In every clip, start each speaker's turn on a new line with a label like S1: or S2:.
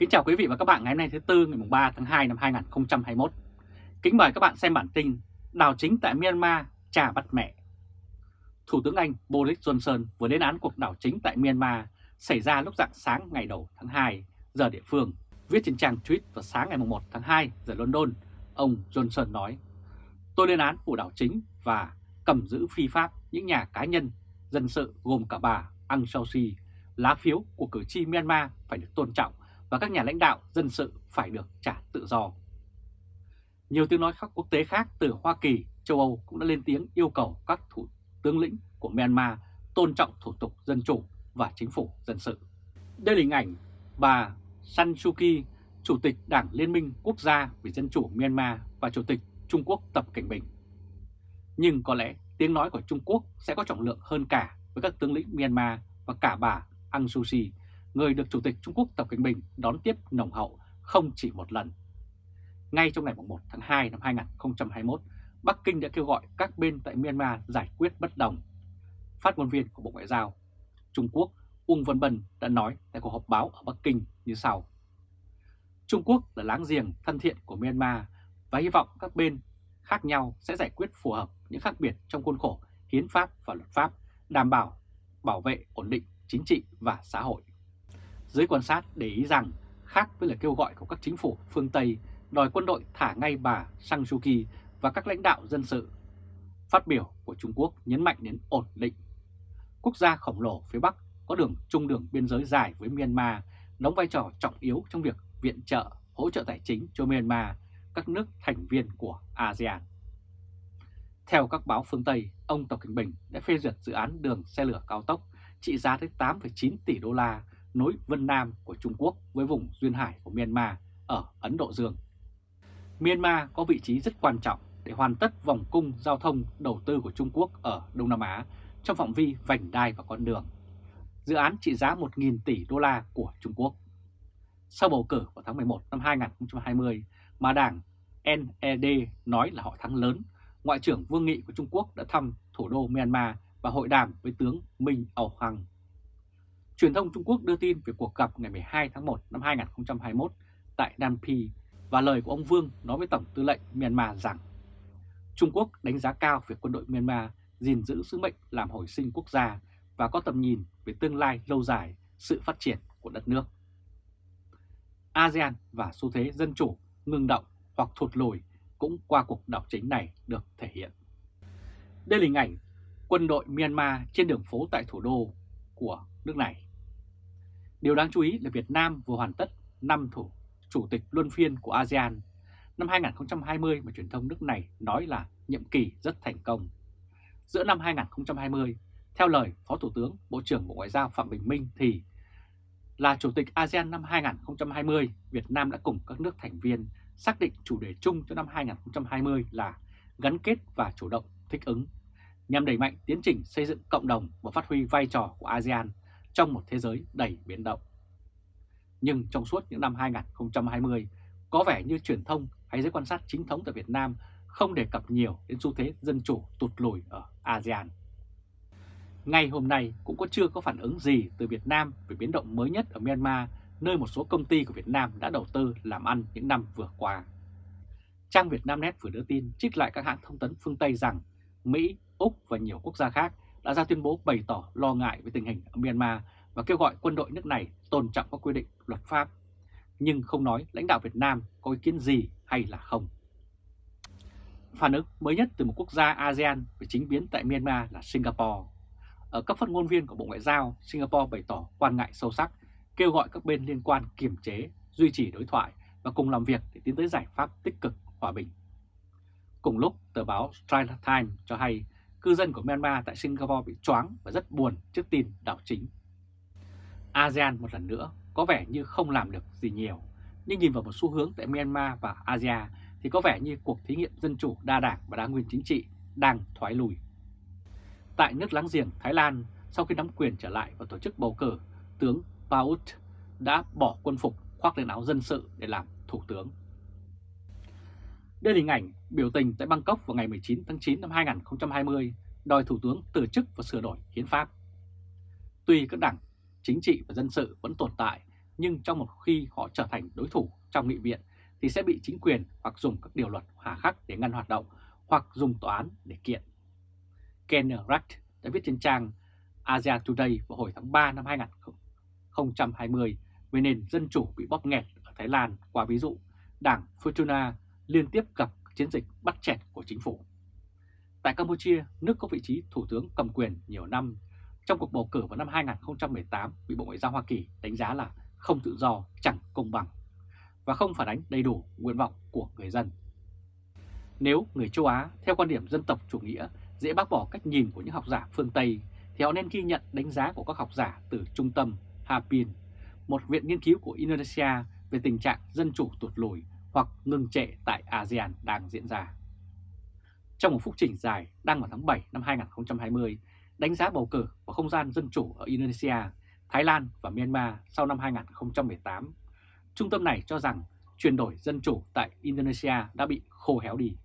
S1: Kính chào quý vị và các bạn ngày hôm nay thứ Tư ngày 3 tháng 2 năm 2021. Kính mời các bạn xem bản tin Đảo chính tại Myanmar trả bắt mẹ. Thủ tướng Anh Boris Johnson vừa lên án cuộc đảo chính tại Myanmar xảy ra lúc rạng sáng ngày đầu tháng 2 giờ địa phương. Viết trên trang tweet vào sáng ngày 1 tháng 2 giờ London, ông Johnson nói Tôi lên án vụ đảo chính và cầm giữ phi pháp những nhà cá nhân dân sự gồm cả bà Aung San Suu Kyi. Lá phiếu của cử tri Myanmar phải được tôn trọng và các nhà lãnh đạo dân sự phải được trả tự do. Nhiều tiếng nói khác quốc tế khác từ Hoa Kỳ, châu Âu cũng đã lên tiếng yêu cầu các thủ tướng lĩnh của Myanmar tôn trọng thủ tục dân chủ và chính phủ dân sự. Đây là hình ảnh bà San Suu Kyi, Chủ tịch Đảng Liên minh Quốc gia vì Dân chủ Myanmar và Chủ tịch Trung Quốc Tập Cảnh Bình. Nhưng có lẽ tiếng nói của Trung Quốc sẽ có trọng lượng hơn cả với các tướng lĩnh Myanmar và cả bà Aung Suu Kyi người được Chủ tịch Trung Quốc Tập Cận Bình đón tiếp nồng hậu không chỉ một lần. Ngay trong ngày 1 tháng 2 năm 2021, Bắc Kinh đã kêu gọi các bên tại Myanmar giải quyết bất đồng. Phát ngôn viên của Bộ Ngoại giao Trung Quốc uông Văn Bân đã nói tại cuộc họp báo ở Bắc Kinh như sau. Trung Quốc là láng giềng thân thiện của Myanmar và hy vọng các bên khác nhau sẽ giải quyết phù hợp những khác biệt trong khuôn khổ hiến pháp và luật pháp, đảm bảo bảo vệ ổn định chính trị và xã hội. Giới quan sát để ý rằng, khác với lời kêu gọi của các chính phủ phương Tây đòi quân đội thả ngay bà Sang Suu Kyi và các lãnh đạo dân sự, phát biểu của Trung Quốc nhấn mạnh đến ổn định. Quốc gia khổng lồ phía Bắc có đường trung đường biên giới dài với Myanmar, đóng vai trò trọng yếu trong việc viện trợ, hỗ trợ tài chính cho Myanmar, các nước thành viên của ASEAN. Theo các báo phương Tây, ông Tập Cảnh Bình đã phê duyệt dự án đường xe lửa cao tốc trị giá tới 8,9 tỷ đô la nối Vân Nam của Trung Quốc với vùng duyên hải của Myanmar ở Ấn Độ Dương. Myanmar có vị trí rất quan trọng để hoàn tất vòng cung giao thông đầu tư của Trung Quốc ở Đông Nam Á trong phạm vi vành đai và con đường. Dự án trị giá 1.000 tỷ đô la của Trung Quốc. Sau bầu cử vào tháng 11 năm 2020 mà đảng NED nói là họ thắng lớn, Ngoại trưởng Vương nghị của Trung Quốc đã thăm thủ đô Myanmar và hội đàm với tướng Minh Âu Hằng. Truyền thông Trung Quốc đưa tin về cuộc gặp ngày 12 tháng 1 năm 2021 tại Nam Phi và lời của ông Vương nói với Tổng tư lệnh Myanmar rằng, Trung Quốc đánh giá cao việc quân đội Myanmar gìn giữ sứ mệnh làm hồi sinh quốc gia và có tầm nhìn về tương lai lâu dài, sự phát triển của đất nước. ASEAN và xu thế dân chủ ngừng động hoặc thụt lùi cũng qua cuộc đảo chính này được thể hiện. Đây là hình ảnh quân đội Myanmar trên đường phố tại thủ đô của nước này. Điều đáng chú ý là Việt Nam vừa hoàn tất năm thủ chủ tịch luân phiên của ASEAN năm 2020 mà truyền thông nước này nói là nhiệm kỳ rất thành công. Giữa năm 2020, theo lời Phó Thủ tướng Bộ trưởng Bộ Ngoại giao Phạm Bình Minh thì là Chủ tịch ASEAN năm 2020, Việt Nam đã cùng các nước thành viên xác định chủ đề chung cho năm 2020 là gắn kết và chủ động thích ứng, nhằm đẩy mạnh tiến trình xây dựng cộng đồng và phát huy vai trò của ASEAN trong một thế giới đầy biến động. Nhưng trong suốt những năm 2020, có vẻ như truyền thông hay giới quan sát chính thống tại Việt Nam không đề cập nhiều đến xu thế dân chủ tụt lùi ở ASEAN. Ngay hôm nay cũng có chưa có phản ứng gì từ Việt Nam về biến động mới nhất ở Myanmar, nơi một số công ty của Việt Nam đã đầu tư làm ăn những năm vừa qua. Trang Việt Nam Net vừa đưa tin trích lại các hãng thông tấn phương Tây rằng Mỹ, Úc và nhiều quốc gia khác đã ra tuyên bố bày tỏ lo ngại về tình hình ở Myanmar và kêu gọi quân đội nước này tôn trọng các quy định luật pháp, nhưng không nói lãnh đạo Việt Nam có ý kiến gì hay là không. Phản ứng mới nhất từ một quốc gia ASEAN về chính biến tại Myanmar là Singapore. Ở cấp phát ngôn viên của Bộ Ngoại giao, Singapore bày tỏ quan ngại sâu sắc, kêu gọi các bên liên quan kiềm chế, duy trì đối thoại và cùng làm việc để tiến tới giải pháp tích cực hòa bình. Cùng lúc, tờ báo Straits Times cho hay cư dân của Myanmar tại Singapore bị choáng và rất buồn trước tin đảo chính. ASEAN một lần nữa có vẻ như không làm được gì nhiều, nhưng nhìn vào một xu hướng tại Myanmar và Asia thì có vẻ như cuộc thí nghiệm dân chủ đa đảng và đa nguyên chính trị đang thoái lùi. Tại nước láng giềng Thái Lan, sau khi nắm quyền trở lại và tổ chức bầu cử, tướng Paut đã bỏ quân phục khoác lên áo dân sự để làm thủ tướng. Đây là hình ảnh biểu tình tại Bangkok vào ngày 19 tháng 9 năm 2020 đòi Thủ tướng từ chức và sửa đổi hiến pháp. Tuy các đảng chính trị và dân sự vẫn tồn tại, nhưng trong một khi họ trở thành đối thủ trong nghị viện thì sẽ bị chính quyền hoặc dùng các điều luật hà khắc để ngăn hoạt động hoặc dùng tòa án để kiện. Ken Rack đã viết trên trang Asia Today vào hồi tháng 3 năm 2020 về nền dân chủ bị bóp nghẹt ở Thái Lan qua ví dụ đảng Fortuna liên tiếp gặp chiến dịch bắt chẹt của chính phủ. Tại Campuchia, nước có vị trí thủ tướng cầm quyền nhiều năm, trong cuộc bầu cử vào năm 2018 bị Bộ Ngoại giao Hoa Kỳ đánh giá là không tự do, chẳng công bằng và không phản ánh đầy đủ nguyện vọng của người dân. Nếu người châu Á theo quan điểm dân tộc chủ nghĩa dễ bác bỏ cách nhìn của những học giả phương Tây thì họ nên ghi nhận đánh giá của các học giả từ trung tâm Hapin, một viện nghiên cứu của Indonesia về tình trạng dân chủ tụt lùi hoặc ngừng trệ tại ASEAN đang diễn ra. Trong một phúc trình dài đăng vào tháng 7 năm 2020, đánh giá bầu cử và không gian dân chủ ở Indonesia, Thái Lan và Myanmar sau năm 2018, trung tâm này cho rằng chuyển đổi dân chủ tại Indonesia đã bị khô héo đi.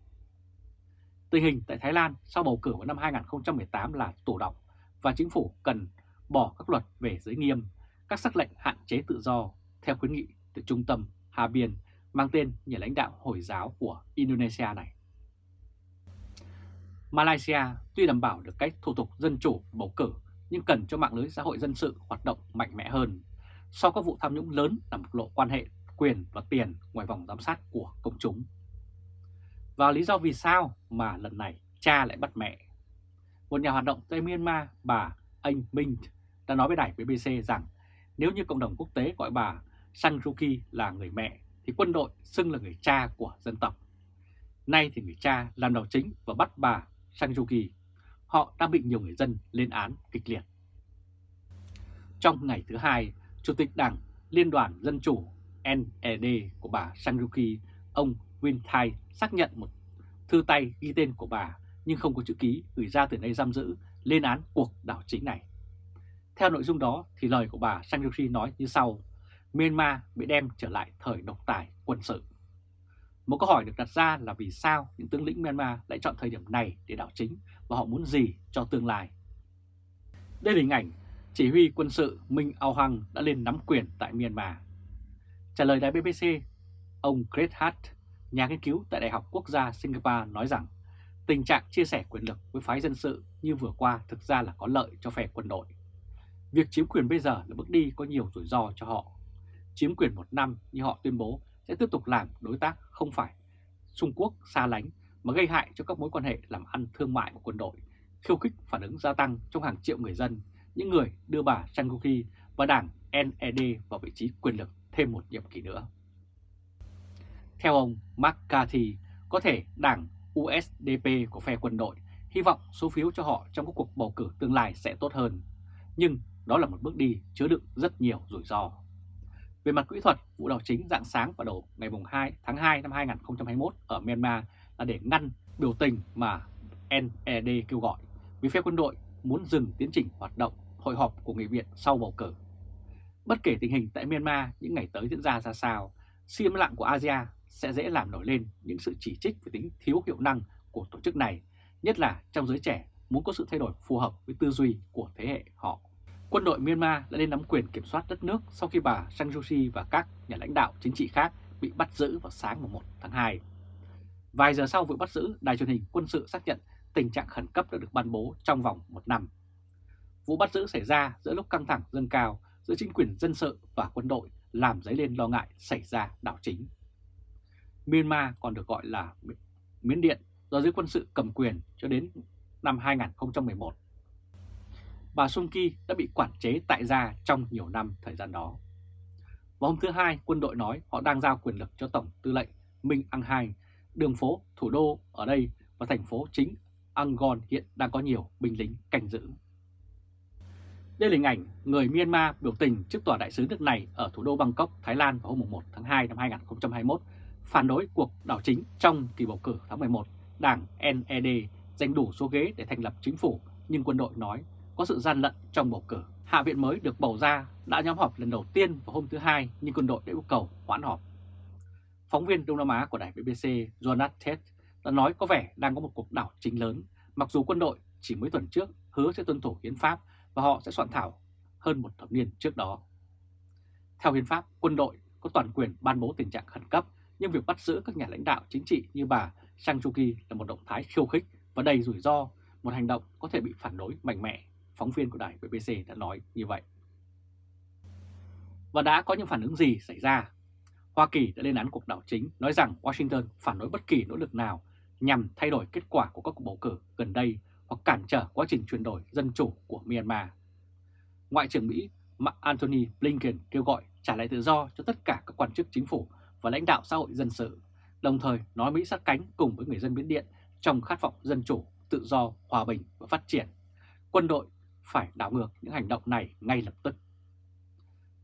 S1: Tình hình tại Thái Lan sau bầu cử vào năm 2018 là tổ động và chính phủ cần bỏ các luật về giới nghiêm, các sắc lệnh hạn chế tự do theo khuyến nghị từ trung tâm Hà Biên mang tên nhà lãnh đạo Hồi giáo của Indonesia này. Malaysia tuy đảm bảo được cách thủ tục dân chủ bầu cử nhưng cần cho mạng lưới xã hội dân sự hoạt động mạnh mẽ hơn. Sau các vụ tham nhũng lớn là một lộ quan hệ quyền và tiền ngoài vòng giám sát của công chúng. Và lý do vì sao mà lần này cha lại bắt mẹ? Một nhà hoạt động tại Myanmar, bà Anh Minh đã nói với đài BBC rằng nếu như cộng đồng quốc tế gọi bà Sang Suu Kyi là người mẹ thì quân đội xưng là người cha của dân tộc. Nay thì người cha làm đầu chính và bắt bà Sang Suu Họ đang bị nhiều người dân lên án kịch liệt. Trong ngày thứ hai, Chủ tịch Đảng Liên đoàn Dân Chủ NED của bà Sang Suu ông Win Thai xác nhận một thư tay ghi tên của bà nhưng không có chữ ký gửi ra từ nơi giam giữ lên án cuộc đảo chính này. Theo nội dung đó thì lời của bà Sang Suu nói như sau, Myanmar bị đem trở lại thời độc tài quân sự. Một câu hỏi được đặt ra là vì sao những tướng lĩnh Myanmar lại chọn thời điểm này để đảo chính và họ muốn gì cho tương lai. Đây là hình ảnh chỉ huy quân sự Minh Ao Hằng đã lên nắm quyền tại Myanmar. Trả lời đài BBC, ông Chris Hart, nhà nghiên cứu tại Đại học Quốc gia Singapore nói rằng tình trạng chia sẻ quyền lực với phái dân sự như vừa qua thực ra là có lợi cho phe quân đội. Việc chiếm quyền bây giờ là bước đi có nhiều rủi ro cho họ. Chiếm quyền một năm như họ tuyên bố sẽ tiếp tục làm đối tác không phải Trung Quốc xa lánh mà gây hại cho các mối quan hệ làm ăn thương mại của quân đội, khiêu khích phản ứng gia tăng trong hàng triệu người dân, những người đưa bà Sang và đảng NED vào vị trí quyền lực thêm một nhiệm kỳ nữa. Theo ông McCarthy, có thể đảng USDP của phe quân đội hy vọng số phiếu cho họ trong các cuộc bầu cử tương lai sẽ tốt hơn, nhưng đó là một bước đi chứa đựng rất nhiều rủi ro. Về mặt kỹ thuật, vụ đảo chính dạng sáng vào đầu ngày 2 tháng 2 năm 2021 ở Myanmar là để ngăn biểu tình mà NED kêu gọi vì phe quân đội muốn dừng tiến trình hoạt động hội họp của nghị viện sau bầu cử. Bất kể tình hình tại Myanmar những ngày tới diễn ra ra sao, sự im lặng của ASEAN sẽ dễ làm nổi lên những sự chỉ trích về tính thiếu hiệu năng của tổ chức này, nhất là trong giới trẻ muốn có sự thay đổi phù hợp với tư duy của thế hệ họ. Quân đội Myanmar đã lên nắm quyền kiểm soát đất nước sau khi bà Sang Suu Kyi và các nhà lãnh đạo chính trị khác bị bắt giữ vào sáng 1 tháng 2. Vài giờ sau vụ bắt giữ, đài truyền hình quân sự xác nhận tình trạng khẩn cấp đã được ban bố trong vòng một năm. Vụ bắt giữ xảy ra giữa lúc căng thẳng dâng cao giữa chính quyền dân sự và quân đội làm dấy lên lo ngại xảy ra đảo chính. Myanmar còn được gọi là Miến Điện do giới quân sự cầm quyền cho đến năm 2011. Bà Sung Ki đã bị quản chế tại gia trong nhiều năm thời gian đó. Vào hôm thứ Hai, quân đội nói họ đang giao quyền lực cho Tổng tư lệnh Minh Ang Hai. Đường phố, thủ đô ở đây và thành phố chính Angon hiện đang có nhiều binh lính canh giữ. Đây là hình ảnh người Myanmar biểu tình trước tòa đại sứ nước này ở thủ đô Bangkok, Thái Lan vào hôm 1 tháng 2 năm 2021 phản đối cuộc đảo chính trong kỳ bầu cử tháng 11. Đảng NED giành đủ số ghế để thành lập chính phủ nhưng quân đội nói có sự gian lận trong bầu cử. Hạ viện mới được bầu ra đã nhóm họp lần đầu tiên vào hôm thứ Hai nhưng quân đội đã yêu cầu hoãn họp. Phóng viên Đông Nam Á của đài BBC Jonas Ted đã nói có vẻ đang có một cuộc đảo chính lớn mặc dù quân đội chỉ mới tuần trước hứa sẽ tuân thủ hiến pháp và họ sẽ soạn thảo hơn một thập niên trước đó. Theo hiến pháp, quân đội có toàn quyền ban bố tình trạng khẩn cấp, nhưng việc bắt giữ các nhà lãnh đạo chính trị như bà Sang Suu Kyi là một động thái khiêu khích và đầy rủi ro, một hành động có thể bị phản đối mạnh mẽ. Phóng viên của đài BBC đã nói như vậy. Và đã có những phản ứng gì xảy ra? Hoa Kỳ đã lên án cuộc đảo chính, nói rằng Washington phản đối bất kỳ nỗ lực nào nhằm thay đổi kết quả của các cuộc bầu cử gần đây hoặc cản trở quá trình chuyển đổi dân chủ của Myanmar. Ngoại trưởng Mỹ Antony Blinken kêu gọi trả lại tự do cho tất cả các quan chức chính phủ và lãnh đạo xã hội dân sự, đồng thời nói Mỹ sát cánh cùng với người dân Miến Điện trong khát vọng dân chủ, tự do, hòa bình và phát triển. Quân đội phải đảo ngược những hành động này ngay lập tức.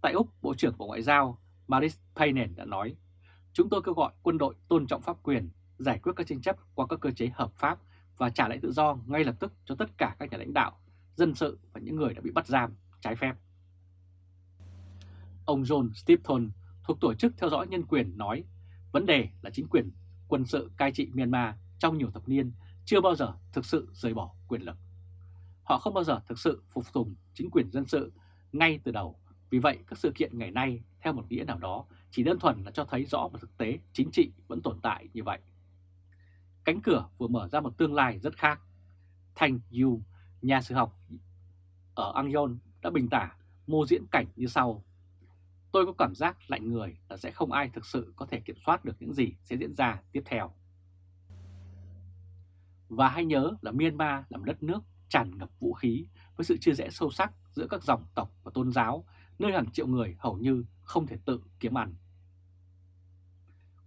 S1: Tại Úc, Bộ trưởng Bộ Ngoại giao Maris Payne đã nói, chúng tôi kêu gọi quân đội tôn trọng pháp quyền, giải quyết các tranh chấp qua các cơ chế hợp pháp và trả lại tự do ngay lập tức cho tất cả các nhà lãnh đạo, dân sự và những người đã bị bắt giam trái phép. Ông John Stepton thuộc Tổ chức Theo dõi Nhân quyền nói, vấn đề là chính quyền quân sự cai trị Myanmar trong nhiều thập niên chưa bao giờ thực sự rời bỏ quyền lực. Họ không bao giờ thực sự phục tùng chính quyền dân sự ngay từ đầu. Vì vậy, các sự kiện ngày nay, theo một nghĩa nào đó, chỉ đơn thuần là cho thấy rõ một thực tế chính trị vẫn tồn tại như vậy. Cánh cửa vừa mở ra một tương lai rất khác. thành Yu, nhà sử học ở Angyon đã bình tả mô diễn cảnh như sau. Tôi có cảm giác lạnh người là sẽ không ai thực sự có thể kiểm soát được những gì sẽ diễn ra tiếp theo. Và hãy nhớ là Myanmar là một đất nước tràn ngập vũ khí với sự chia rẽ sâu sắc giữa các dòng tộc và tôn giáo, nơi hàng triệu người hầu như không thể tự kiếm ăn.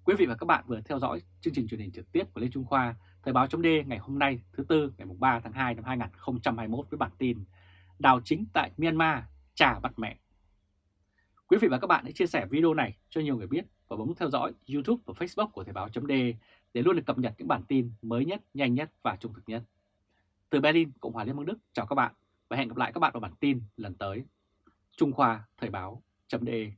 S1: Quý vị và các bạn vừa theo dõi chương trình truyền hình trực tiếp của Lê Trung Khoa, Thời báo .d ngày hôm nay thứ Tư ngày 3 tháng 2 năm 2021 với bản tin Đào chính tại Myanmar, trà bắt mẹ. Quý vị và các bạn hãy chia sẻ video này cho nhiều người biết và bấm theo dõi YouTube và Facebook của Thời báo .d để luôn được cập nhật những bản tin mới nhất, nhanh nhất và trung thực nhất. Từ Berlin, Cộng hòa Liên bang Đức, chào các bạn và hẹn gặp lại các bạn vào bản tin lần tới. Trung Khoa Thời báo.de